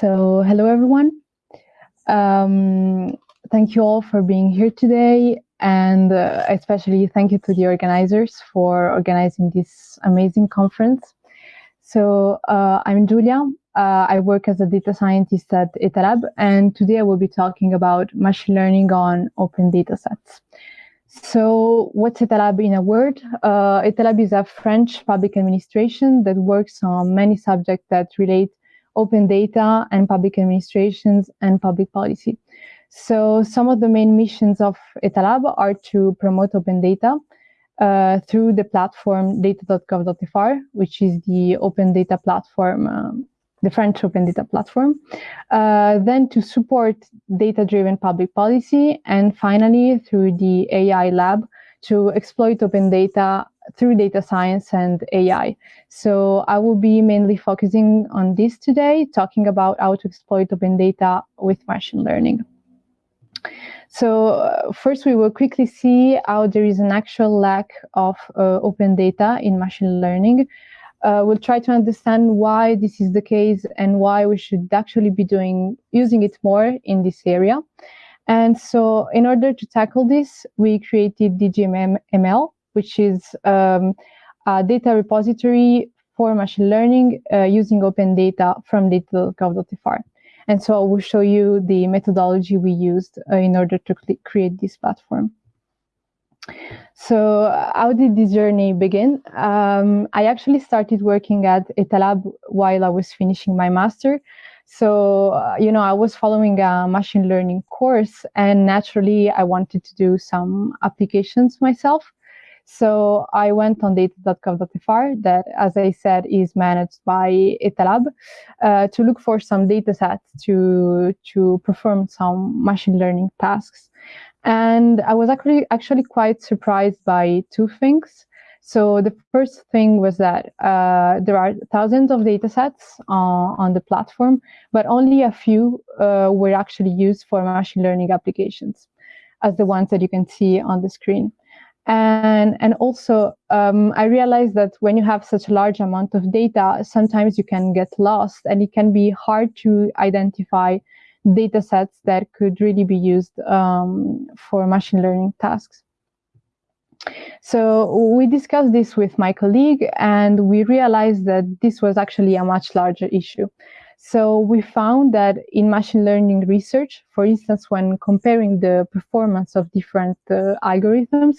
So, hello everyone. Um, thank you all for being here today, and uh, especially thank you to the organizers for organizing this amazing conference. So, uh, I'm Julia. Uh, I work as a data scientist at Etalab, and today I will be talking about machine learning on open data sets. So what's Etalab in a word? Uh, Etalab is a French public administration that works on many subjects that relate open data and public administrations and public policy. So some of the main missions of Etalab are to promote open data uh, through the platform data.gouv.fr, which is the open data platform um, the French Open Data Platform, uh, then to support data-driven public policy, and finally through the AI Lab to exploit open data through data science and AI. So I will be mainly focusing on this today, talking about how to exploit open data with machine learning. So uh, first we will quickly see how there is an actual lack of uh, open data in machine learning uh, we'll try to understand why this is the case and why we should actually be doing using it more in this area. And so in order to tackle this, we created DGML, which is um, a data repository for machine learning uh, using open data from data.gouv.fr. And so I will show you the methodology we used uh, in order to create this platform. So how did this journey begin? Um, I actually started working at Etalab while I was finishing my master. So, uh, you know, I was following a machine learning course and naturally I wanted to do some applications myself. So I went on data.gouv.fr that, as I said, is managed by Etalab uh, to look for some data sets to, to perform some machine learning tasks. And I was actually actually quite surprised by two things. So the first thing was that uh, there are thousands of data sets uh, on the platform, but only a few uh, were actually used for machine learning applications, as the ones that you can see on the screen. And, and also, um, I realized that when you have such a large amount of data, sometimes you can get lost and it can be hard to identify data sets that could really be used um, for machine learning tasks. So we discussed this with my colleague and we realized that this was actually a much larger issue. So we found that in machine learning research, for instance, when comparing the performance of different uh, algorithms,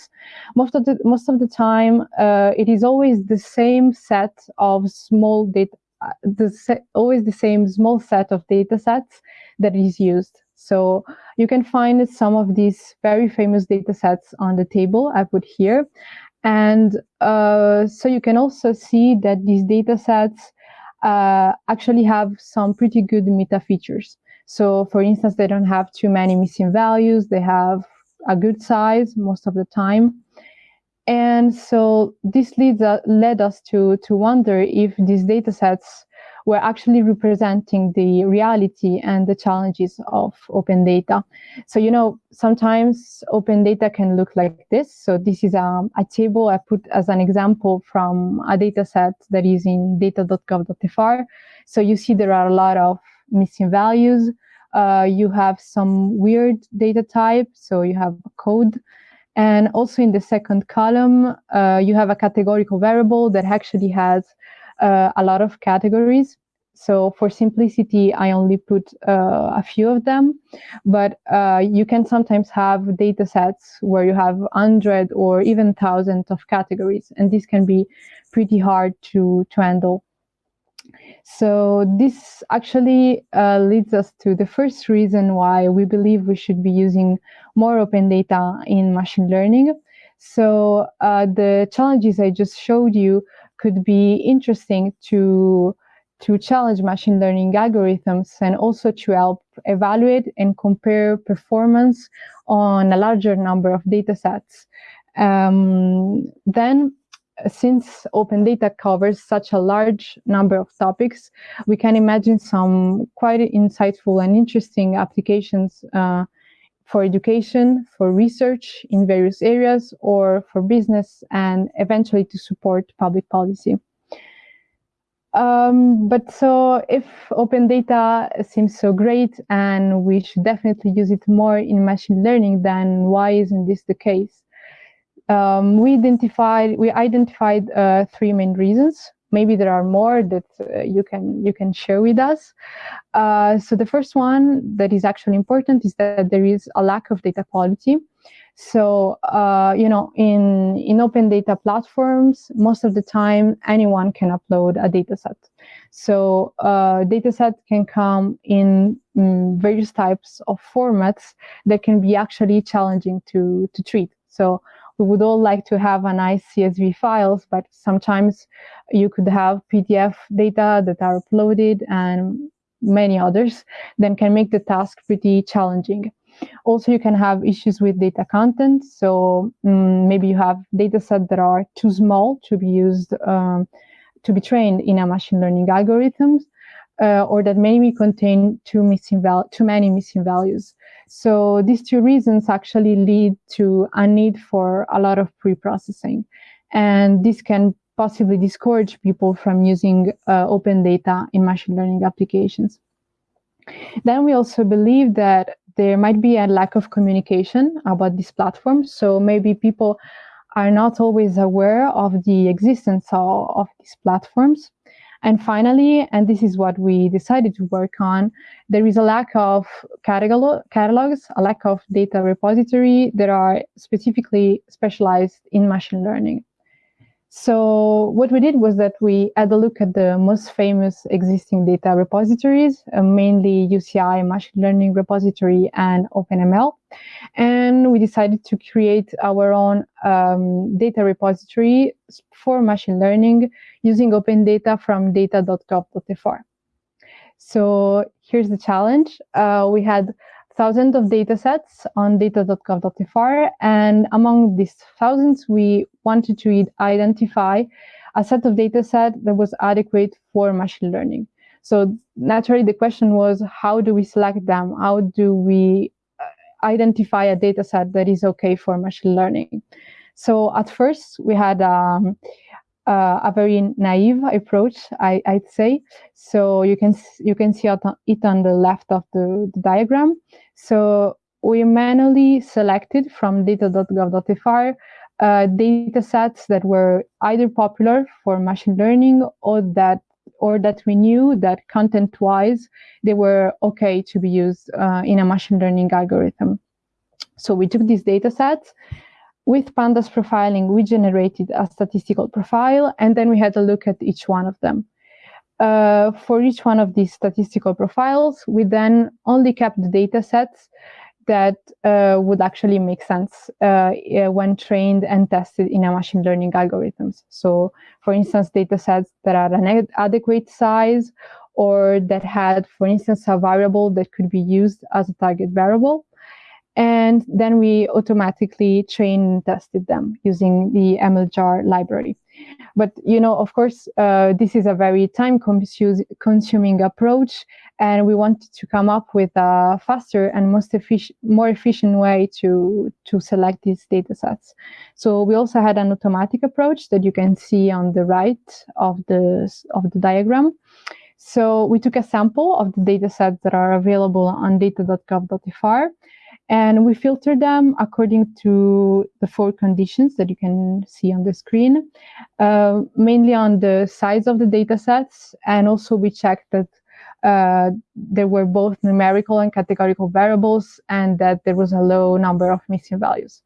most of the most of the time uh, it is always the same set of small data, uh, the always the same small set of data sets that is used. So you can find some of these very famous data sets on the table I put here. And uh, so you can also see that these data sets uh, actually have some pretty good meta features. So for instance, they don't have too many missing values. They have a good size most of the time. And so this leads uh, led us to, to wonder if these data sets were actually representing the reality and the challenges of open data. So, you know, sometimes open data can look like this. So this is a, a table I put as an example from a data set that is in data.gouv.fr. So you see there are a lot of missing values. Uh, you have some weird data type. So you have code. And also in the second column, uh, you have a categorical variable that actually has uh, a lot of categories. So for simplicity, I only put uh, a few of them, but uh, you can sometimes have data sets where you have 100 or even thousands of categories, and this can be pretty hard to, to handle. So this actually uh, leads us to the first reason why we believe we should be using more open data in machine learning. So uh, the challenges I just showed you could be interesting to to challenge machine learning algorithms and also to help evaluate and compare performance on a larger number of data sets. Um, then, since open data covers such a large number of topics, we can imagine some quite insightful and interesting applications uh, for education, for research in various areas, or for business, and eventually to support public policy. Um, but so if open data seems so great and we should definitely use it more in machine learning, then why isn't this the case? Um, we identified we identified uh, three main reasons. Maybe there are more that uh, you can you can share with us. Uh, so the first one that is actually important is that there is a lack of data quality. So, uh, you know, in, in open data platforms, most of the time, anyone can upload a data set. So, uh, data set can come in mm, various types of formats that can be actually challenging to, to treat. So, we would all like to have a nice CSV files, but sometimes you could have PDF data that are uploaded and many others, then can make the task pretty challenging. Also, you can have issues with data content. So um, maybe you have data sets that are too small to be used um, to be trained in a machine learning algorithms, uh, or that maybe contain too missing val- too many missing values. So these two reasons actually lead to a need for a lot of pre-processing, and this can possibly discourage people from using uh, open data in machine learning applications. Then we also believe that there might be a lack of communication about this platform. So maybe people are not always aware of the existence of, of these platforms. And finally, and this is what we decided to work on, there is a lack of catalog, catalogs, a lack of data repository that are specifically specialized in machine learning. So what we did was that we had a look at the most famous existing data repositories, uh, mainly UCI Machine Learning Repository and OpenML. And we decided to create our own um, data repository for machine learning using open data from data.gouv.fr. So here's the challenge. Uh, we had thousands of data sets on data.gouv.fr. And among these thousands, we wanted to identify a set of data set that was adequate for machine learning. So naturally, the question was, how do we select them? How do we uh, identify a data set that is okay for machine learning? So at first, we had um, uh, a very naive approach, I, would say. So you can you can see it on the left of the, the diagram. So we manually selected from data.gouv.fr uh, data sets that were either popular for machine learning or that or that we knew that content-wise they were okay to be used uh, in a machine learning algorithm. So we took these data sets with pandas profiling, we generated a statistical profile, and then we had a look at each one of them. Uh, for each one of these statistical profiles, we then only kept the data sets that uh, would actually make sense uh, when trained and tested in a machine learning algorithms. So, for instance, data sets that are an adequate size or that had, for instance, a variable that could be used as a target variable and then we automatically train and tested them using the MLJAR library. But you know, of course, uh, this is a very time-consuming approach, and we wanted to come up with a faster and most efficient, more efficient way to to select these data sets. So we also had an automatic approach that you can see on the right of the of the diagram. So we took a sample of the data sets that are available on data.gouv.fr and we filter them according to the four conditions that you can see on the screen, uh, mainly on the size of the data sets. And also we checked that uh, there were both numerical and categorical variables and that there was a low number of missing values.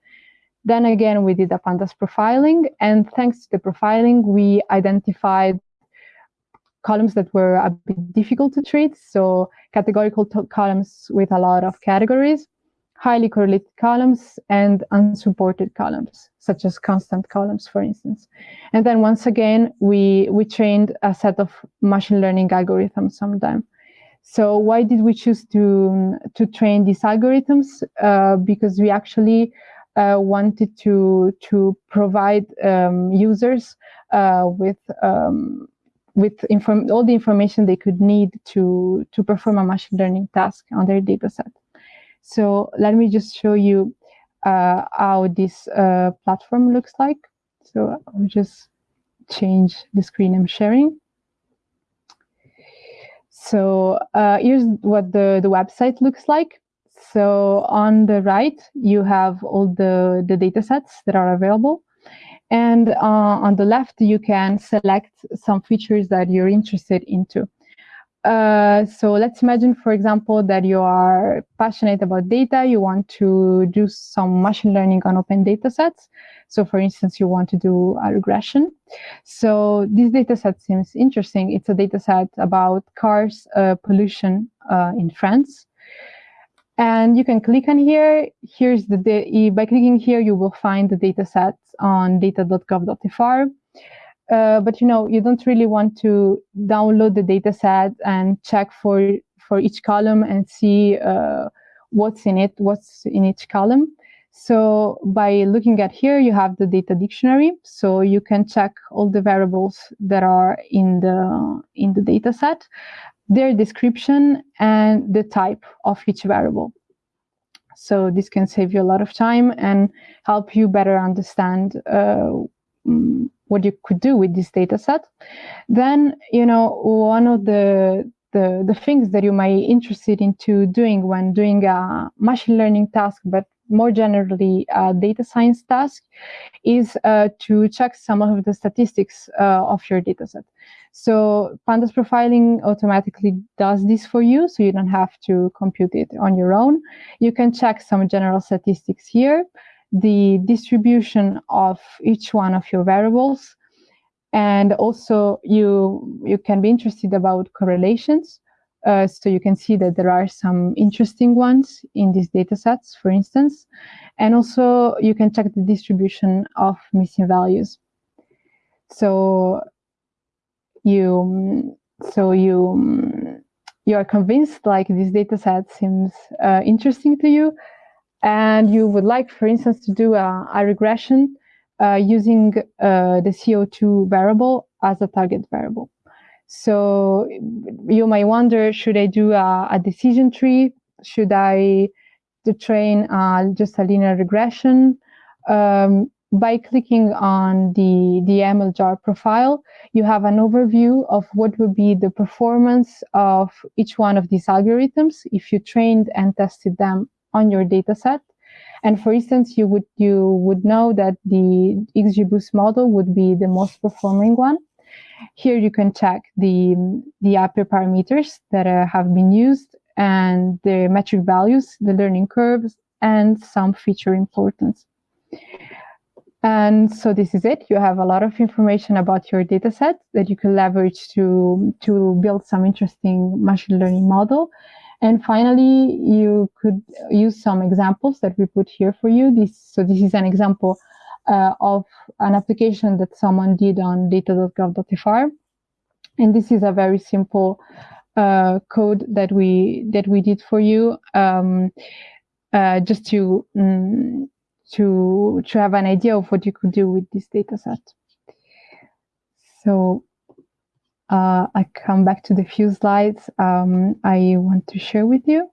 Then again, we did a pandas profiling. And thanks to the profiling, we identified columns that were a bit difficult to treat. So categorical columns with a lot of categories highly correlated columns and unsupported columns, such as constant columns, for instance. And then once again, we, we trained a set of machine learning algorithms them. So why did we choose to, to train these algorithms? Uh, because we actually uh, wanted to, to provide um, users uh, with um, with all the information they could need to, to perform a machine learning task on their data set. So let me just show you uh, how this uh, platform looks like. So I'll just change the screen I'm sharing. So uh, here's what the, the website looks like. So on the right, you have all the, the data sets that are available. And uh, on the left, you can select some features that you're interested into. Uh, so let's imagine, for example, that you are passionate about data. You want to do some machine learning on open data sets. So for instance, you want to do a regression. So this data set seems interesting. It's a data set about cars uh, pollution uh, in France. And you can click on here. Here's the, by clicking here, you will find the data set on data.gouv.fr. Uh, but you know, you don't really want to download the data set and check for, for each column and see uh, what's in it, what's in each column. So by looking at here, you have the data dictionary. So you can check all the variables that are in the, in the data set, their description and the type of each variable. So this can save you a lot of time and help you better understand uh, mm, what you could do with this data set. Then, you know, one of the, the, the things that you might be interested into doing when doing a machine learning task, but more generally a data science task, is uh, to check some of the statistics uh, of your data set. So pandas profiling automatically does this for you, so you don't have to compute it on your own. You can check some general statistics here the distribution of each one of your variables. And also you, you can be interested about correlations. Uh, so you can see that there are some interesting ones in these data sets, for instance. And also you can check the distribution of missing values. So you, so you, you are convinced like this data set seems uh, interesting to you, and you would like, for instance, to do a, a regression uh, using uh, the CO2 variable as a target variable. So you might wonder, should I do a, a decision tree? Should I train uh, just a linear regression? Um, by clicking on the, the MLJAR profile, you have an overview of what would be the performance of each one of these algorithms if you trained and tested them on your data set. And for instance, you would you would know that the XGBoost model would be the most performing one. Here you can check the the upper parameters that uh, have been used and the metric values, the learning curves, and some feature importance. And so this is it. You have a lot of information about your data set that you can leverage to, to build some interesting machine learning model. And finally, you could use some examples that we put here for you. This, so this is an example uh, of an application that someone did on data.gouv.fr. And this is a very simple uh, code that we that we did for you, um, uh, just to um, to to have an idea of what you could do with this data set. So uh, I come back to the few slides um, I want to share with you.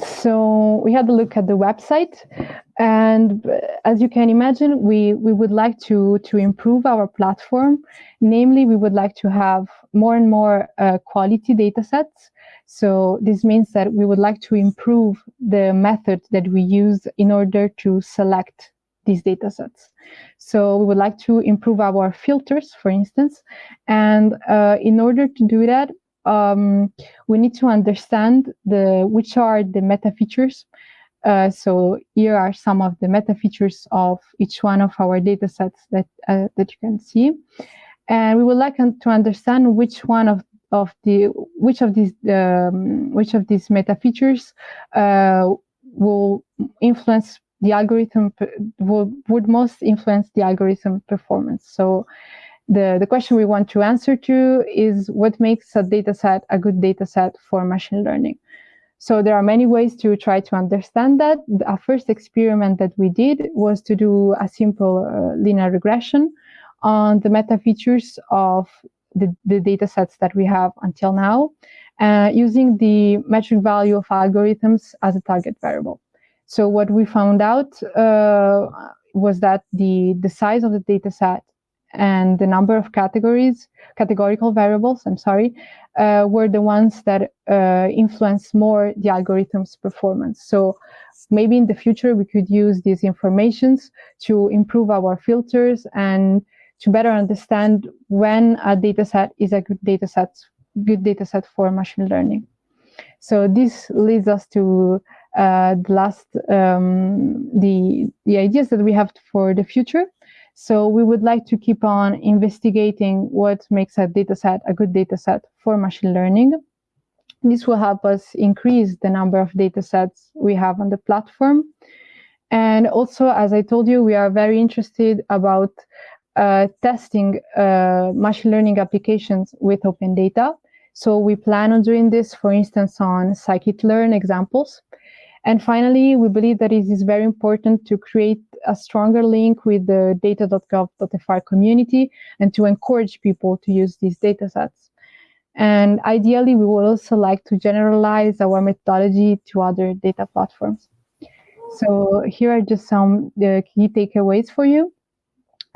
So we had a look at the website, and as you can imagine, we, we would like to, to improve our platform. Namely, we would like to have more and more uh, quality data sets. So this means that we would like to improve the method that we use in order to select these data sets. So we would like to improve our filters, for instance. And uh, in order to do that, um, we need to understand the which are the meta features. Uh, so here are some of the meta features of each one of our data sets that, uh, that you can see. And we would like to understand which one of of the which of these um, which of these meta features uh, will influence the algorithm would, would most influence the algorithm performance. So the, the question we want to answer to is what makes a data set a good data set for machine learning? So there are many ways to try to understand that. Our first experiment that we did was to do a simple uh, linear regression on the meta features of the, the data sets that we have until now, uh, using the metric value of algorithms as a target variable. So what we found out uh, was that the, the size of the data set and the number of categories, categorical variables, I'm sorry, uh, were the ones that uh, influence more the algorithm's performance. So maybe in the future we could use these informations to improve our filters and to better understand when a data set is a good data set, good data set for machine learning. So this leads us to uh, the last um, the the ideas that we have for the future. So we would like to keep on investigating what makes a data set a good data set for machine learning. This will help us increase the number of data sets we have on the platform. And also, as I told you, we are very interested about uh, testing uh, machine learning applications with open data. So we plan on doing this, for instance, on scikit-learn examples. And finally, we believe that it is very important to create a stronger link with the data.gouv.fr community and to encourage people to use these data sets. And ideally, we would also like to generalize our methodology to other data platforms. So here are just some the key takeaways for you.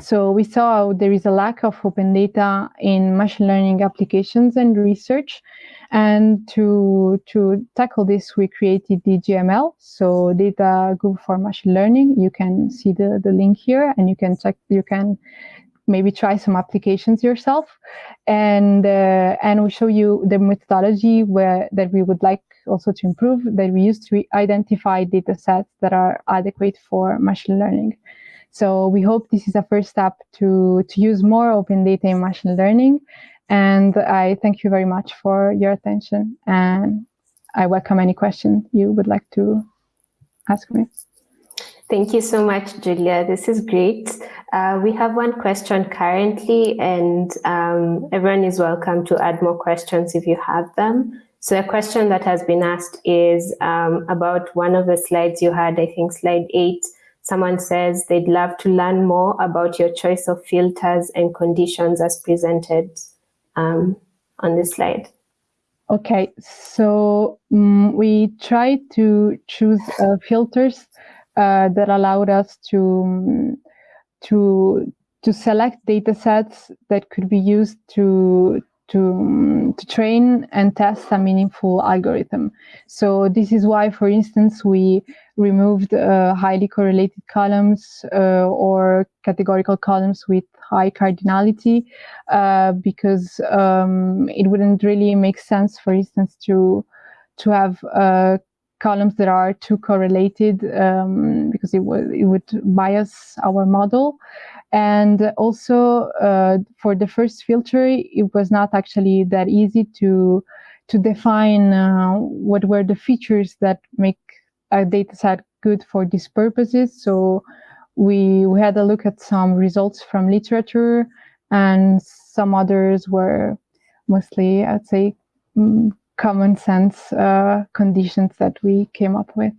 So we saw there is a lack of open data in machine learning applications and research. And to, to tackle this, we created DGML, so Data Gouv for Machine Learning. You can see the, the link here and you can check, you can maybe try some applications yourself. And, uh, and we show you the methodology where that we would like also to improve that we use to identify data sets that are adequate for machine learning. So we hope this is a first step to, to use more open data in machine learning. And I thank you very much for your attention. And I welcome any question you would like to ask me. Thank you so much, Julia. This is great. Uh, we have one question currently, and um, everyone is welcome to add more questions if you have them. So a question that has been asked is um, about one of the slides you had, I think slide eight, Someone says they'd love to learn more about your choice of filters and conditions as presented um, on the slide. Okay, so um, we tried to choose uh, filters uh, that allowed us to um, to to select data sets that could be used to to, to train and test a meaningful algorithm. So this is why, for instance, we removed uh, highly correlated columns uh, or categorical columns with high cardinality uh, because um, it wouldn't really make sense, for instance, to to have uh, columns that are too correlated um, because it it would bias our model. And also uh, for the first filter, it was not actually that easy to to define uh, what were the features that make a dataset good for these purposes. So we, we had a look at some results from literature and some others were mostly, I'd say, mm, common sense uh, conditions that we came up with.